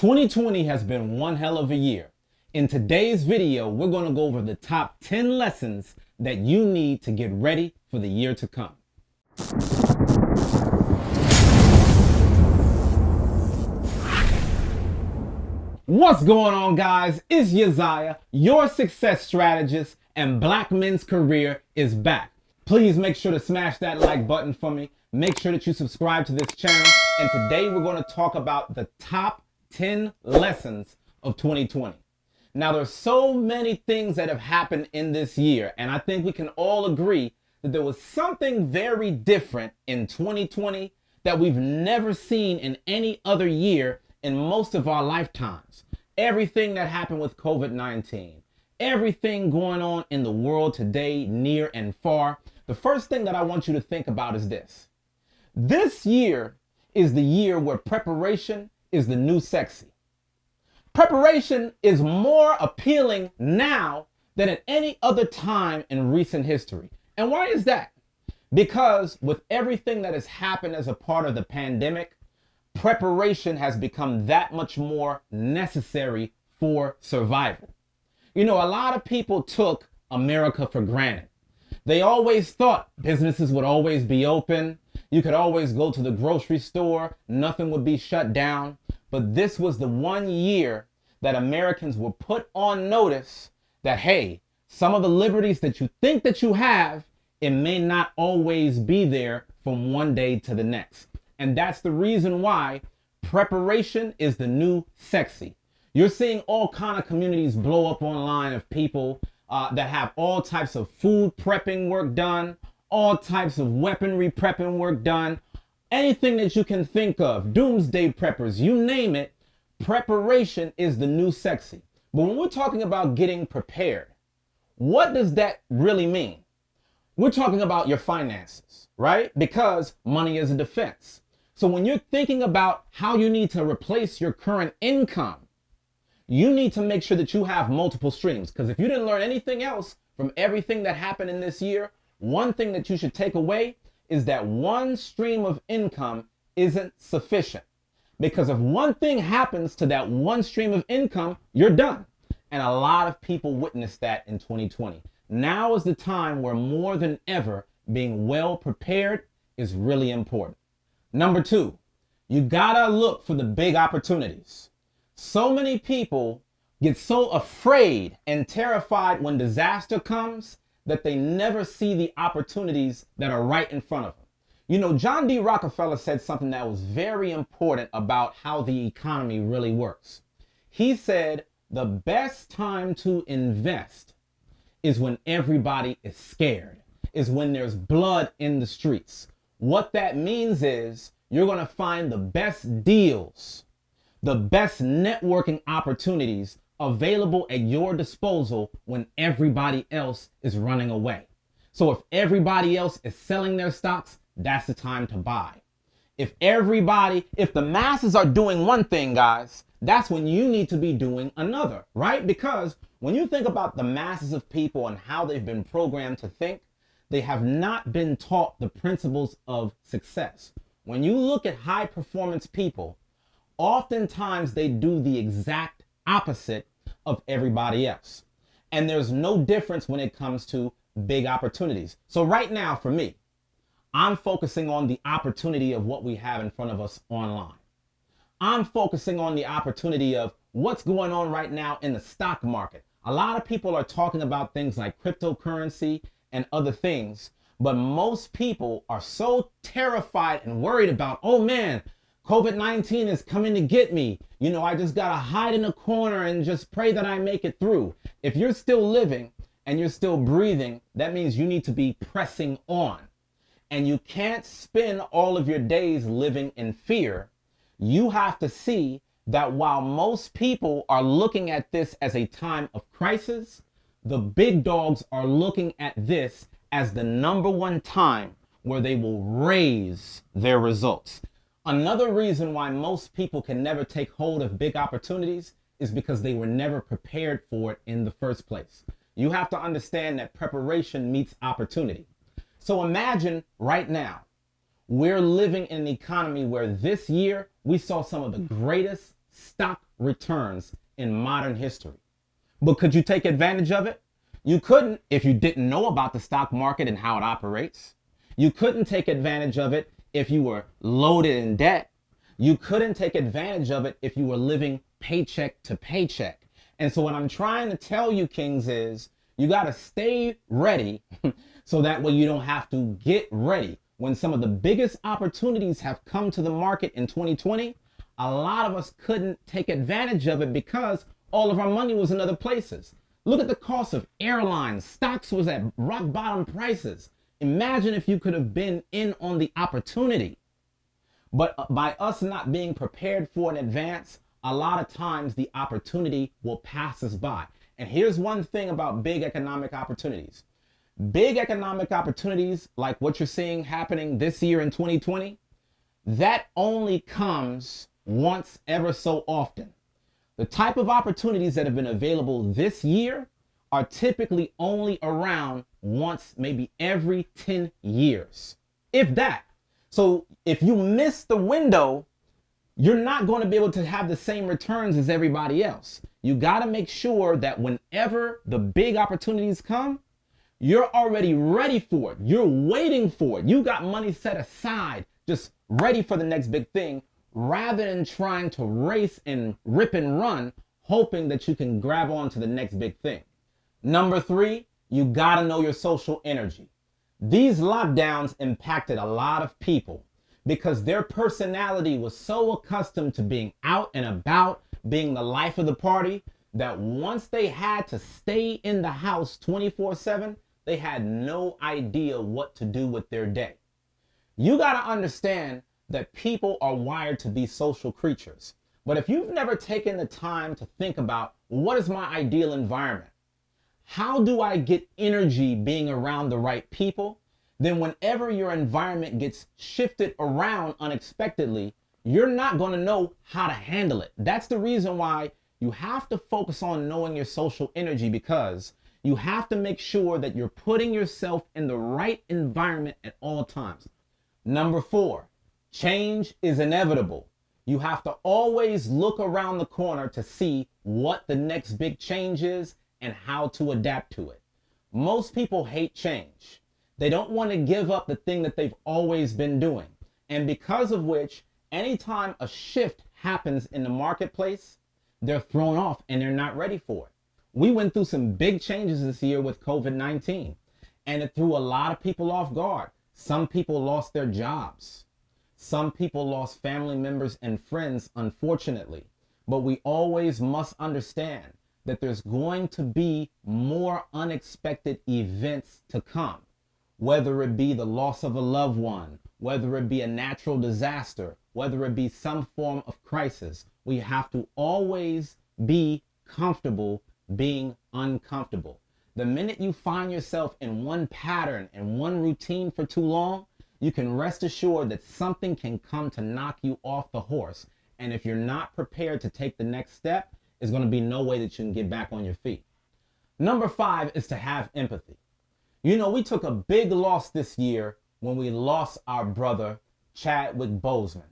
2020 has been one hell of a year. In today's video, we're going to go over the top 10 lessons that you need to get ready for the year to come. What's going on guys? It's Yaziah, your success strategist, and Black Men's Career is back. Please make sure to smash that like button for me. Make sure that you subscribe to this channel. And today we're going to talk about the top 10 lessons of 2020. Now there's so many things that have happened in this year and I think we can all agree that there was something very different in 2020 that we've never seen in any other year in most of our lifetimes. Everything that happened with COVID-19, everything going on in the world today, near and far. The first thing that I want you to think about is this. This year is the year where preparation is the new sexy. Preparation is more appealing now than at any other time in recent history. And why is that? Because with everything that has happened as a part of the pandemic, preparation has become that much more necessary for survival. You know, a lot of people took America for granted. They always thought businesses would always be open. You could always go to the grocery store. Nothing would be shut down. But this was the one year that Americans were put on notice that, hey, some of the liberties that you think that you have, it may not always be there from one day to the next. And that's the reason why preparation is the new sexy. You're seeing all kind of communities blow up online of people uh, that have all types of food prepping work done, all types of weaponry prepping work done, anything that you can think of, doomsday preppers, you name it, preparation is the new sexy. But when we're talking about getting prepared, what does that really mean? We're talking about your finances, right? Because money is a defense. So when you're thinking about how you need to replace your current income, you need to make sure that you have multiple streams. Because if you didn't learn anything else from everything that happened in this year, one thing that you should take away is that one stream of income isn't sufficient. Because if one thing happens to that one stream of income, you're done. And a lot of people witnessed that in 2020. Now is the time where more than ever, being well prepared is really important. Number two, you gotta look for the big opportunities. So many people get so afraid and terrified when disaster comes that they never see the opportunities that are right in front of them. You know, John D. Rockefeller said something that was very important about how the economy really works. He said, the best time to invest is when everybody is scared, is when there's blood in the streets. What that means is you're going to find the best deals the best networking opportunities available at your disposal when everybody else is running away. So if everybody else is selling their stocks, that's the time to buy. If everybody, if the masses are doing one thing, guys, that's when you need to be doing another, right? Because when you think about the masses of people and how they've been programmed to think, they have not been taught the principles of success. When you look at high performance people, oftentimes they do the exact opposite of everybody else. And there's no difference when it comes to big opportunities. So right now for me, I'm focusing on the opportunity of what we have in front of us online. I'm focusing on the opportunity of what's going on right now in the stock market. A lot of people are talking about things like cryptocurrency and other things, but most people are so terrified and worried about, oh man, COVID-19 is coming to get me. You know, I just got to hide in a corner and just pray that I make it through. If you're still living and you're still breathing, that means you need to be pressing on. And you can't spend all of your days living in fear. You have to see that while most people are looking at this as a time of crisis, the big dogs are looking at this as the number one time where they will raise their results. Another reason why most people can never take hold of big opportunities is because they were never prepared for it in the first place. You have to understand that preparation meets opportunity. So imagine right now, we're living in an economy where this year we saw some of the greatest stock returns in modern history. But could you take advantage of it? You couldn't if you didn't know about the stock market and how it operates. You couldn't take advantage of it if you were loaded in debt. You couldn't take advantage of it if you were living paycheck to paycheck. And so what I'm trying to tell you, Kings, is you got to stay ready so that way you don't have to get ready. When some of the biggest opportunities have come to the market in 2020, a lot of us couldn't take advantage of it because all of our money was in other places. Look at the cost of airlines. Stocks was at rock bottom prices. Imagine if you could have been in on the opportunity. But uh, by us not being prepared for in advance, a lot of times the opportunity will pass us by. And here's one thing about big economic opportunities. Big economic opportunities like what you're seeing happening this year in 2020, that only comes once ever so often. The type of opportunities that have been available this year are typically only around once, maybe every 10 years, if that. So if you miss the window, you're not going to be able to have the same returns as everybody else. You got to make sure that whenever the big opportunities come, you're already ready for it. You're waiting for it. You got money set aside, just ready for the next big thing rather than trying to race and rip and run, hoping that you can grab on to the next big thing. Number three, you gotta know your social energy. These lockdowns impacted a lot of people because their personality was so accustomed to being out and about, being the life of the party, that once they had to stay in the house 24 7, they had no idea what to do with their day. You got to understand that people are wired to be social creatures. But if you've never taken the time to think about what is my ideal environment? How do I get energy being around the right people? Then whenever your environment gets shifted around unexpectedly, you're not going to know how to handle it. That's the reason why you have to focus on knowing your social energy because you have to make sure that you're putting yourself in the right environment at all times. Number four, Change is inevitable. You have to always look around the corner to see what the next big change is and how to adapt to it. Most people hate change. They don't want to give up the thing that they've always been doing. And because of which, anytime a shift happens in the marketplace, they're thrown off and they're not ready for it. We went through some big changes this year with COVID 19, and it threw a lot of people off guard. Some people lost their jobs. Some people lost family members and friends, unfortunately. But we always must understand that there's going to be more unexpected events to come, whether it be the loss of a loved one, whether it be a natural disaster, whether it be some form of crisis. We have to always be comfortable being uncomfortable. The minute you find yourself in one pattern and one routine for too long, you can rest assured that something can come to knock you off the horse. And if you're not prepared to take the next step, there's going to be no way that you can get back on your feet. Number five is to have empathy. You know, we took a big loss this year when we lost our brother, Chadwick Boseman.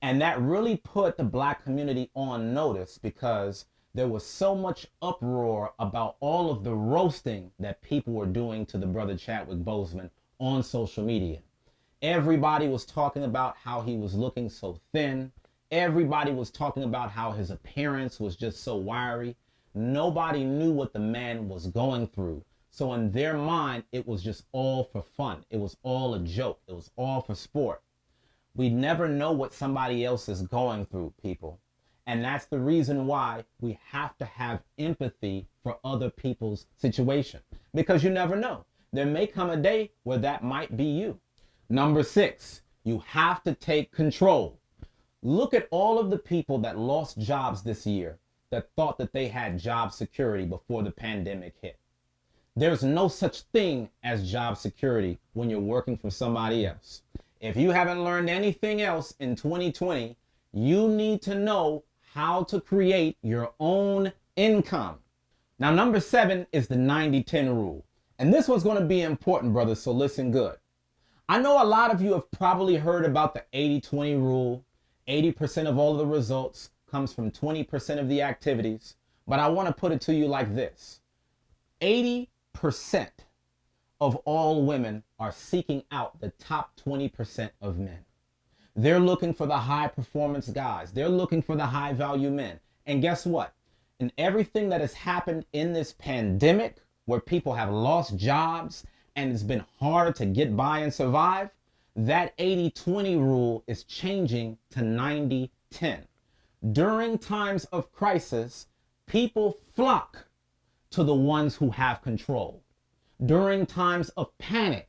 And that really put the black community on notice because there was so much uproar about all of the roasting that people were doing to the brother Chadwick Boseman on social media. Everybody was talking about how he was looking so thin. Everybody was talking about how his appearance was just so wiry. Nobody knew what the man was going through. So in their mind, it was just all for fun. It was all a joke. It was all for sport. We never know what somebody else is going through, people. And that's the reason why we have to have empathy for other people's situation. Because you never know. There may come a day where that might be you. Number six, you have to take control. Look at all of the people that lost jobs this year that thought that they had job security before the pandemic hit. There's no such thing as job security when you're working for somebody else. If you haven't learned anything else in 2020, you need to know how to create your own income. Now, number seven is the 90 10 rule. And this one's going to be important, brothers, so listen good. I know a lot of you have probably heard about the 80 20 rule. 80% of all of the results comes from 20% of the activities, but I want to put it to you like this 80% of all women are seeking out the top 20% of men. They're looking for the high performance guys, they're looking for the high value men. And guess what? In everything that has happened in this pandemic, where people have lost jobs and it's been harder to get by and survive, that 80 20 rule is changing to 90 10. During times of crisis, people flock to the ones who have control. During times of panic,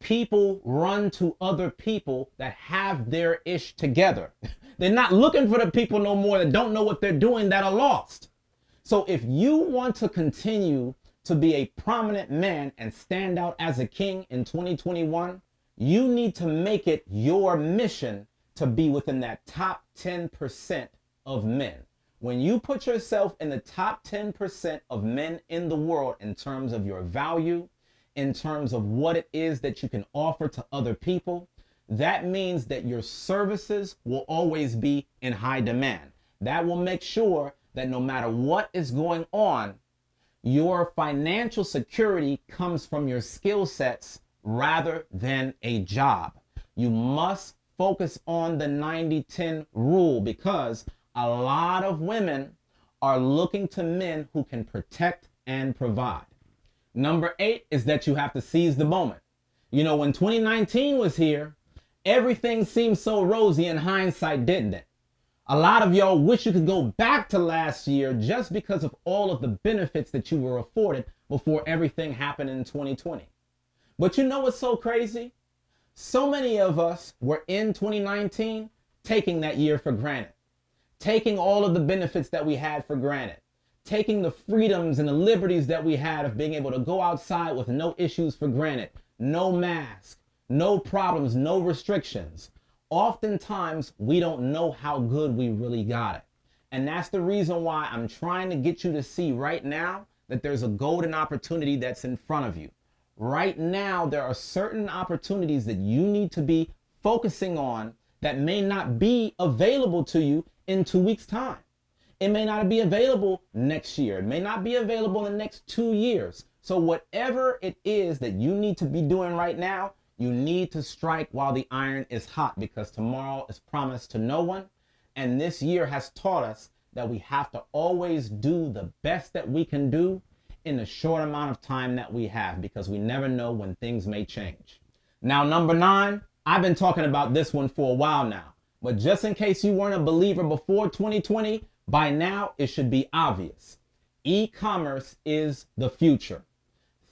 people run to other people that have their ish together. They're not looking for the people no more that don't know what they're doing that are lost. So if you want to continue to be a prominent man and stand out as a king in 2021, you need to make it your mission to be within that top 10% of men. When you put yourself in the top 10% of men in the world in terms of your value, in terms of what it is that you can offer to other people, that means that your services will always be in high demand. That will make sure that no matter what is going on, your financial security comes from your skill sets rather than a job. You must focus on the 90 10 rule because a lot of women are looking to men who can protect and provide. Number eight is that you have to seize the moment. You know, when 2019 was here, everything seemed so rosy in hindsight, didn't it? A lot of y'all wish you could go back to last year just because of all of the benefits that you were afforded before everything happened in 2020. But you know what's so crazy? So many of us were in 2019 taking that year for granted, taking all of the benefits that we had for granted, taking the freedoms and the liberties that we had of being able to go outside with no issues for granted, no mask, no problems, no restrictions. Oftentimes, we don't know how good we really got it. And that's the reason why I'm trying to get you to see right now that there's a golden opportunity that's in front of you. Right now, there are certain opportunities that you need to be focusing on that may not be available to you in two weeks' time. It may not be available next year. It may not be available in the next two years. So, whatever it is that you need to be doing right now, you need to strike while the iron is hot because tomorrow is promised to no one. And this year has taught us that we have to always do the best that we can do in the short amount of time that we have because we never know when things may change. Now, number nine, I've been talking about this one for a while now, but just in case you weren't a believer before 2020, by now it should be obvious. E commerce is the future.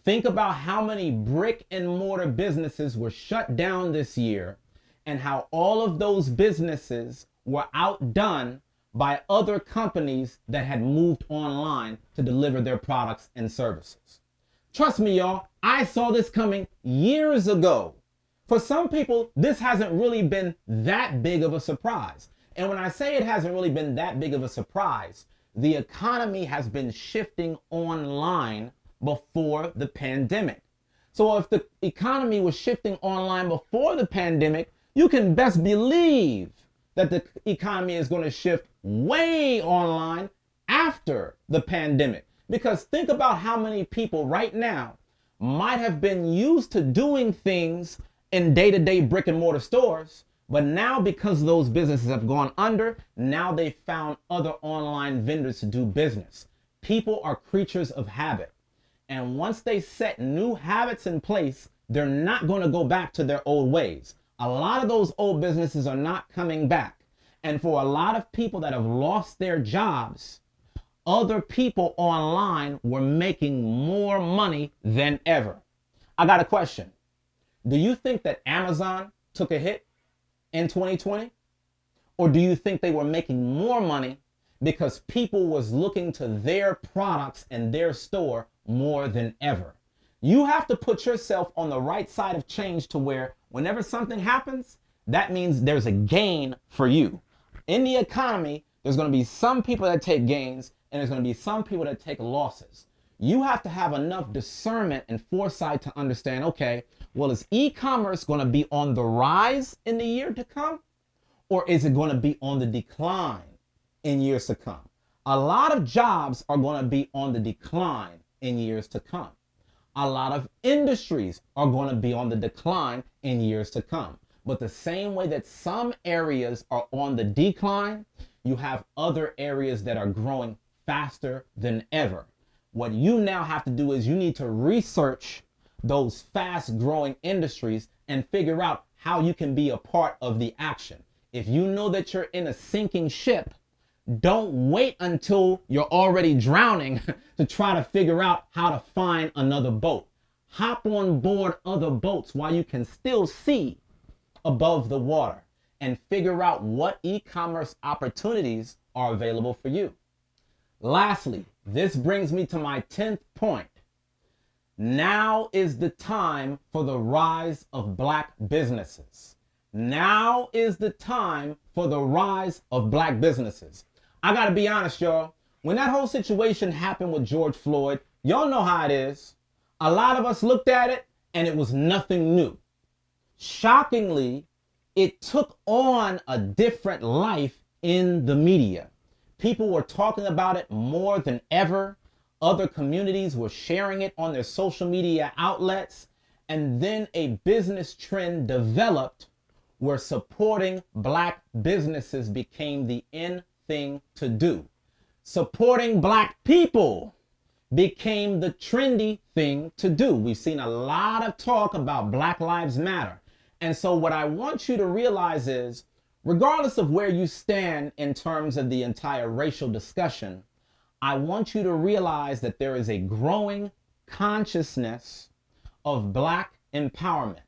Think about how many brick and mortar businesses were shut down this year and how all of those businesses were outdone by other companies that had moved online to deliver their products and services. Trust me, y'all, I saw this coming years ago. For some people, this hasn't really been that big of a surprise. And when I say it hasn't really been that big of a surprise, the economy has been shifting online before the pandemic. So if the economy was shifting online before the pandemic, you can best believe that the economy is going to shift way online after the pandemic. Because think about how many people right now might have been used to doing things in day to day brick and mortar stores, but now because those businesses have gone under, now they found other online vendors to do business. People are creatures of habit. And once they set new habits in place, they're not going to go back to their old ways. A lot of those old businesses are not coming back. And for a lot of people that have lost their jobs, other people online were making more money than ever. I got a question. Do you think that Amazon took a hit in 2020? Or do you think they were making more money because people was looking to their products and their store more than ever? You have to put yourself on the right side of change to where whenever something happens, that means there's a gain for you in the economy, there's going to be some people that take gains and there's going to be some people that take losses. You have to have enough discernment and foresight to understand okay, well, is e commerce going to be on the rise in the year to come? Or is it going to be on the decline in years to come. A lot of jobs are going to be on the decline in years to come. A lot of industries are going to be on the decline in years to come. But the same way that some areas are on the decline, you have other areas that are growing faster than ever. What you now have to do is you need to research those fast growing industries and figure out how you can be a part of the action. If you know that you're in a sinking ship, don't wait until you're already drowning to try to figure out how to find another boat. Hop on board other boats while you can still see above the water and figure out what e-commerce opportunities are available for you. Lastly, this brings me to my 10th point. Now is the time for the rise of black businesses. Now is the time for the rise of black businesses. I gotta be honest, y'all. When that whole situation happened with George Floyd, y'all know how it is. A lot of us looked at it and it was nothing new. Shockingly, it took on a different life in the media. People were talking about it more than ever. Other communities were sharing it on their social media outlets. And then a business trend developed where supporting black businesses became the in thing to do. Supporting black people became the trendy thing to do. We've seen a lot of talk about Black Lives Matter. And so what I want you to realize is, regardless of where you stand in terms of the entire racial discussion, I want you to realize that there is a growing consciousness of black empowerment.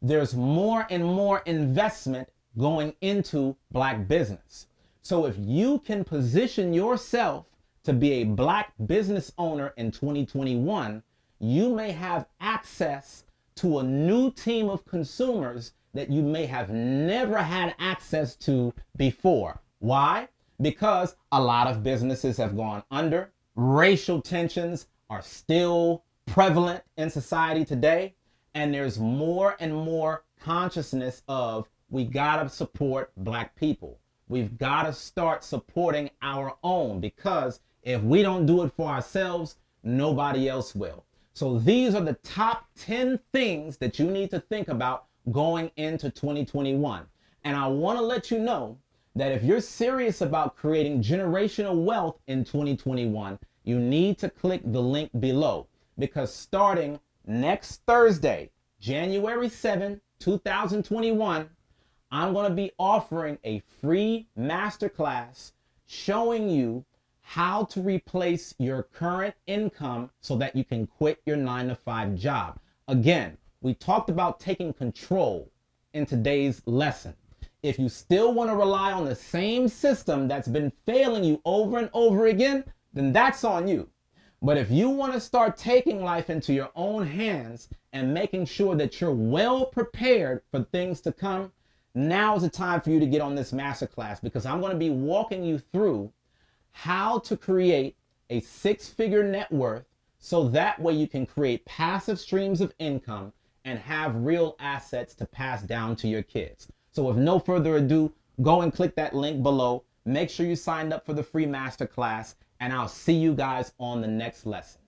There's more and more investment going into black business. So if you can position yourself to be a black business owner in 2021, you may have access to a new team of consumers that you may have never had access to before. Why? Because a lot of businesses have gone under. Racial tensions are still prevalent in society today. And there's more and more consciousness of we gotta support black people. We've got to start supporting our own because if we don't do it for ourselves, nobody else will. So these are the top 10 things that you need to think about going into 2021. And I want to let you know that if you're serious about creating generational wealth in 2021, you need to click the link below because starting next Thursday, January 7, 2021, I'm going to be offering a free masterclass showing you how to replace your current income so that you can quit your nine to five job. Again, we talked about taking control in today's lesson. If you still want to rely on the same system that's been failing you over and over again, then that's on you. But if you want to start taking life into your own hands and making sure that you're well prepared for things to come, now is the time for you to get on this masterclass because I'm going to be walking you through how to create a six-figure net worth so that way you can create passive streams of income and have real assets to pass down to your kids. So with no further ado, go and click that link below. Make sure you signed up for the free masterclass and I'll see you guys on the next lesson.